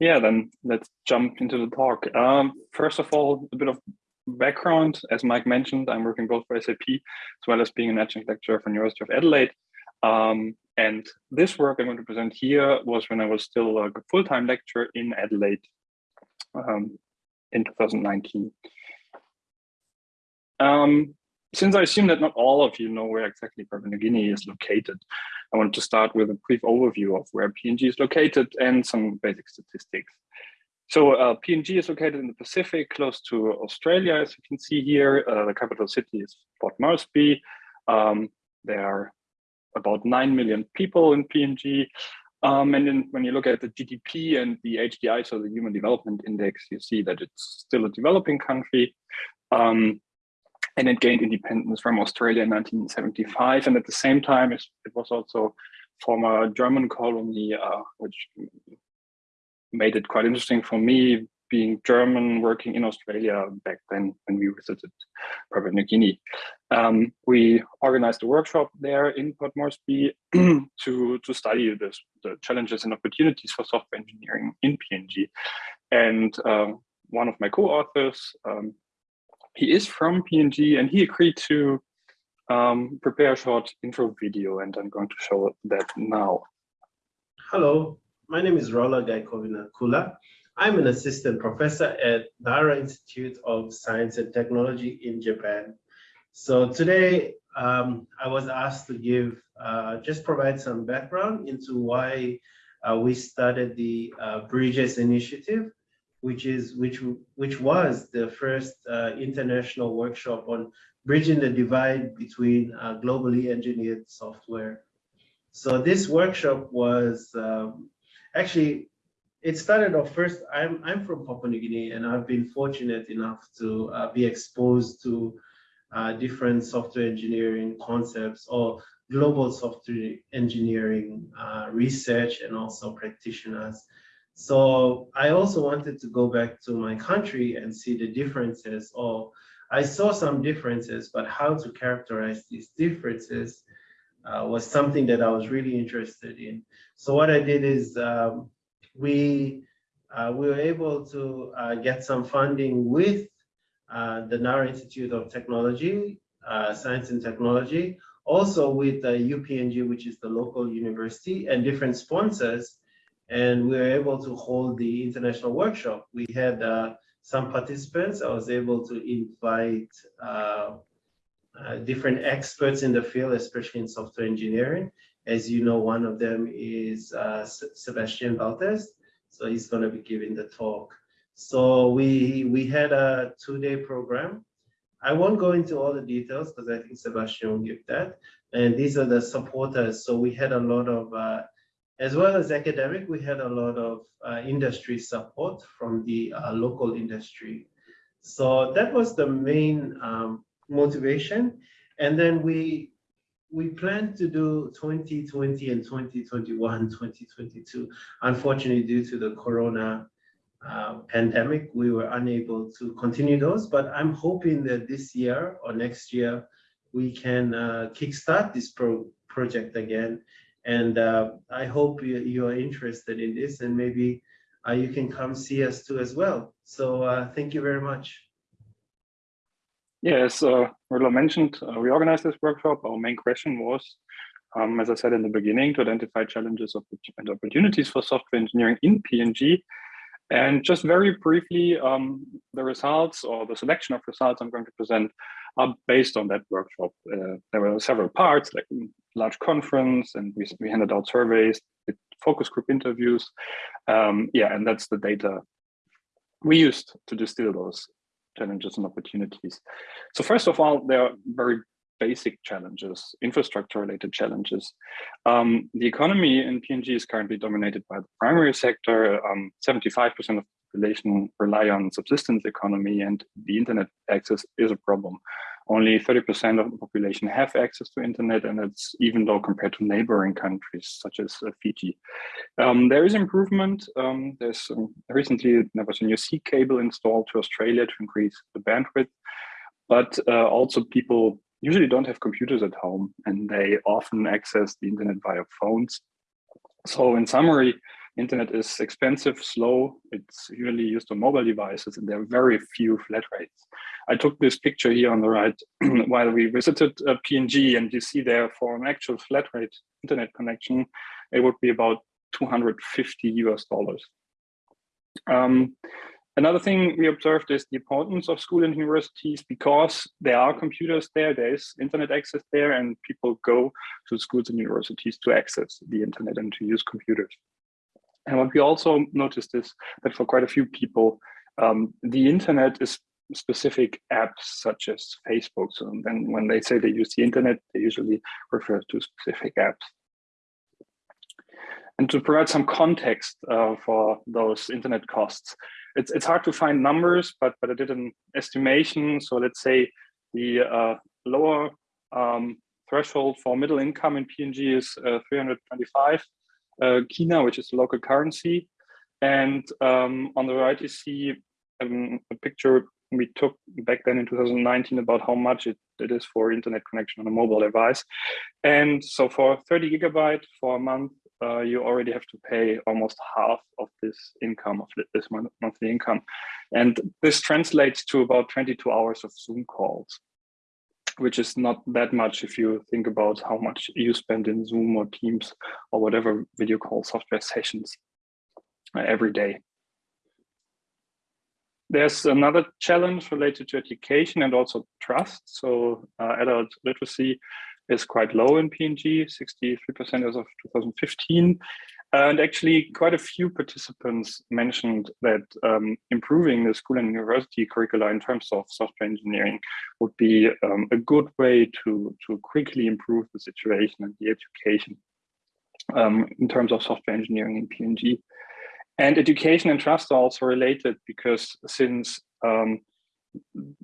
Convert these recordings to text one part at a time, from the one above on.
Yeah, then let's jump into the talk. Um, first of all, a bit of background. As Mike mentioned, I'm working both for SAP as well as being an adjunct lecturer for University of Adelaide. Um, and this work I'm going to present here was when I was still a full-time lecturer in Adelaide um, in 2019. Um, since I assume that not all of you know where exactly Papua New Guinea is located, I want to start with a brief overview of where PNG is located and some basic statistics. So uh, PNG is located in the Pacific, close to Australia, as you can see here. Uh, the capital city is Port Moresby. Um, there are about 9 million people in PNG. Um, and then when you look at the GDP and the HDI, so the Human Development Index, you see that it's still a developing country. Um, and it gained independence from Australia in 1975. And at the same time, it was also former German colony, uh, which made it quite interesting for me being German, working in Australia back then when we visited Papua New Guinea. Um, we organized a workshop there in Port Moresby to, to study this, the challenges and opportunities for software engineering in PNG. And uh, one of my co-authors, um, he is from PNG and he agreed to um, prepare a short intro video and I'm going to show that now. Hello, my name is Raula Gaikovina Kula. I'm an assistant professor at Nara Institute of Science and Technology in Japan. So today um, I was asked to give, uh, just provide some background into why uh, we started the uh, Bridges Initiative which is which which was the first uh, international workshop on bridging the divide between uh, globally engineered software. So this workshop was um, actually it started off first. I'm I'm from Papua New Guinea, and I've been fortunate enough to uh, be exposed to uh, different software engineering concepts or global software engineering uh, research and also practitioners. So I also wanted to go back to my country and see the differences or I saw some differences, but how to characterize these differences uh, was something that I was really interested in. So what I did is um, we uh, we were able to uh, get some funding with uh, the Nara Institute of Technology, uh, Science and Technology, also with UPNG, which is the local university, and different sponsors and we were able to hold the international workshop. We had uh, some participants. I was able to invite uh, uh, different experts in the field, especially in software engineering. As you know, one of them is uh, Sebastian Baltes. So he's going to be giving the talk. So we we had a two-day program. I won't go into all the details because I think Sebastian will give that. And these are the supporters. So we had a lot of uh, as well as academic, we had a lot of uh, industry support from the uh, local industry. So that was the main um, motivation. And then we we planned to do 2020 and 2021, 2022. Unfortunately, due to the Corona uh, pandemic, we were unable to continue those, but I'm hoping that this year or next year, we can uh, kickstart this pro project again and uh, I hope you, you, are interested in this and maybe uh, you can come see us too as well. So uh, thank you very much. Yes, uh, Rudolf mentioned, uh, we organized this workshop. Our main question was, um, as I said in the beginning, to identify challenges and opportunities for software engineering in PNG. And just very briefly, um, the results or the selection of results I'm going to present are based on that workshop. Uh, there were several parts, like large conference, and we, we handed out surveys, focus group interviews. Um, yeah, and that's the data we used to distill those challenges and opportunities. So first of all, there are very basic challenges, infrastructure related challenges. Um, the economy in PNG is currently dominated by the primary sector. 75% um, of the population rely on subsistence economy and the internet access is a problem. Only 30% of the population have access to internet and it's even low compared to neighboring countries such as uh, Fiji. Um, there is improvement. Um, there's um, recently there was a new sea cable installed to Australia to increase the bandwidth, but uh, also people usually don't have computers at home and they often access the internet via phones. So in summary, Internet is expensive, slow. It's usually used on mobile devices, and there are very few flat rates. I took this picture here on the right while we visited uh, PNG, and you see there for an actual flat rate internet connection, it would be about 250 US dollars. Um, Another thing we observed is the importance of school and universities because there are computers there, there is internet access there, and people go to schools and universities to access the internet and to use computers. And what we also noticed is that for quite a few people, um, the internet is specific apps such as Facebook. So then when they say they use the internet, they usually refer to specific apps. And to provide some context uh, for those internet costs, it's it's hard to find numbers, but but I did an estimation. So let's say the uh, lower um, threshold for middle income in PNG is uh, 325 uh, kina, which is the local currency. And um, on the right, you see um, a picture we took back then in 2019 about how much it, it is for internet connection on a mobile device. And so for 30 gigabyte for a month, uh, you already have to pay almost half of this income of this monthly income. And this translates to about 22 hours of Zoom calls, which is not that much if you think about how much you spend in Zoom or Teams or whatever video call software sessions uh, every day. There's another challenge related to education and also trust. So uh, adult literacy is quite low in PNG, 63% as of 2015. And actually, quite a few participants mentioned that um, improving the school and university curricula in terms of software engineering would be um, a good way to, to quickly improve the situation and the education um, in terms of software engineering in PNG. And education and trust are also related because since um,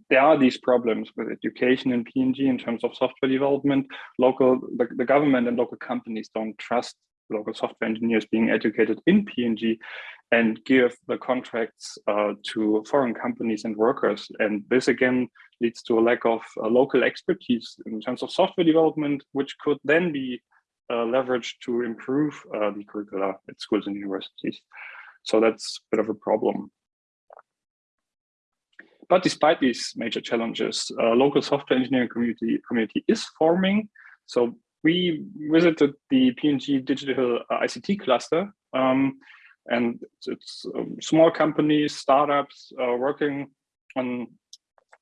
there are these problems with education in PNG in terms of software development. Local, the, the government and local companies don't trust local software engineers being educated in PNG and give the contracts uh, to foreign companies and workers. And this again leads to a lack of uh, local expertise in terms of software development, which could then be uh, leveraged to improve uh, the curricula at schools and universities. So that's a bit of a problem. But despite these major challenges, uh, local software engineering community, community is forming. So we visited the PNG digital uh, ICT cluster um, and it's um, small companies, startups uh, working on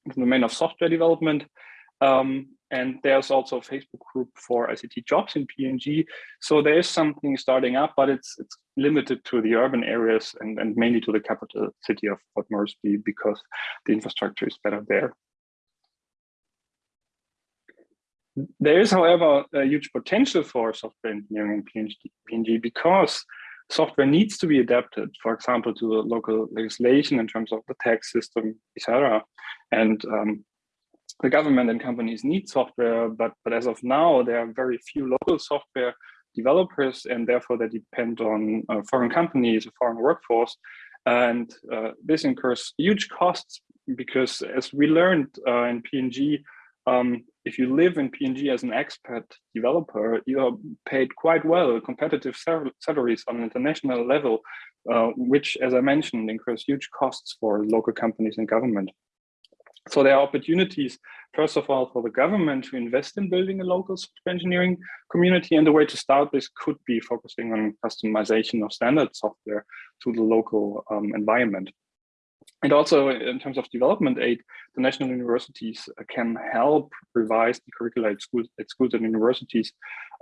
the domain of software development. Um, and there's also a Facebook group for ICT jobs in PNG. So there is something starting up, but it's it's limited to the urban areas and, and mainly to the capital city of Port Moresby because the infrastructure is better there. There is, however, a huge potential for software engineering in PNG, because software needs to be adapted, for example, to the local legislation in terms of the tax system, etc. And um, the government and companies need software, but, but as of now, there are very few local software developers, and therefore they depend on uh, foreign companies, a foreign workforce. And uh, this incurs huge costs because as we learned uh, in PNG, um, if you live in PNG as an expat developer, you are paid quite well, competitive salaries on an international level, uh, which, as I mentioned, incurs huge costs for local companies and government. So there are opportunities, first of all, for the government to invest in building a local software engineering community. And the way to start this could be focusing on customization of standard software to the local um, environment. And also in terms of development aid, the national universities can help revise the curricula at schools, at schools and universities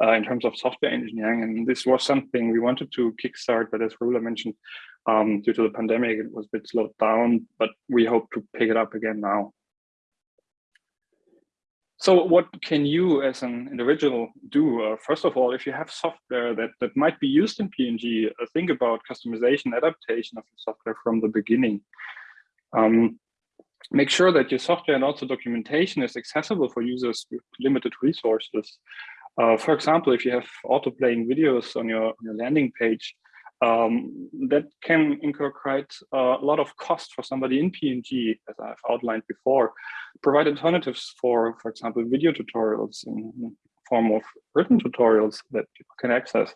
uh, in terms of software engineering. And this was something we wanted to kickstart, but as Raula mentioned, um, due to the pandemic, it was a bit slowed down, but we hope to pick it up again now. So what can you as an individual do? Uh, first of all, if you have software that, that might be used in PNG, uh, think about customization, adaptation of your software from the beginning. Um, make sure that your software and also documentation is accessible for users with limited resources. Uh, for example, if you have auto-playing videos on your, on your landing page, um, that can incur quite a lot of cost for somebody in PNG, as I've outlined before. Provide alternatives for, for example, video tutorials in form of written tutorials that people can access.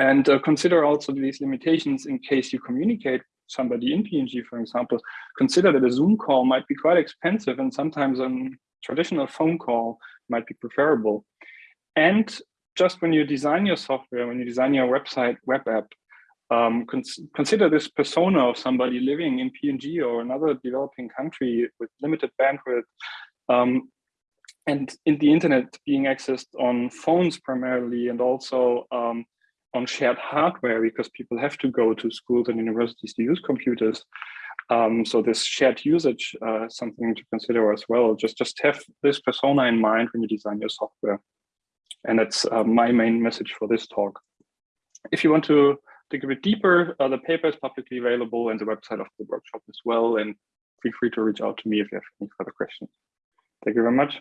And uh, consider also these limitations in case you communicate somebody in PNG, for example, consider that a Zoom call might be quite expensive and sometimes a traditional phone call might be preferable. And just when you design your software, when you design your website, web app, um, cons consider this persona of somebody living in PNG or another developing country with limited bandwidth um, and in the internet being accessed on phones primarily and also um, on shared hardware because people have to go to schools and universities to use computers. Um, so this shared usage uh, something to consider as well. Just, just have this persona in mind when you design your software. And that's uh, my main message for this talk. If you want to dig a bit deeper, uh, the paper is publicly available and the website of the workshop as well. And feel free to reach out to me if you have any further questions. Thank you very much.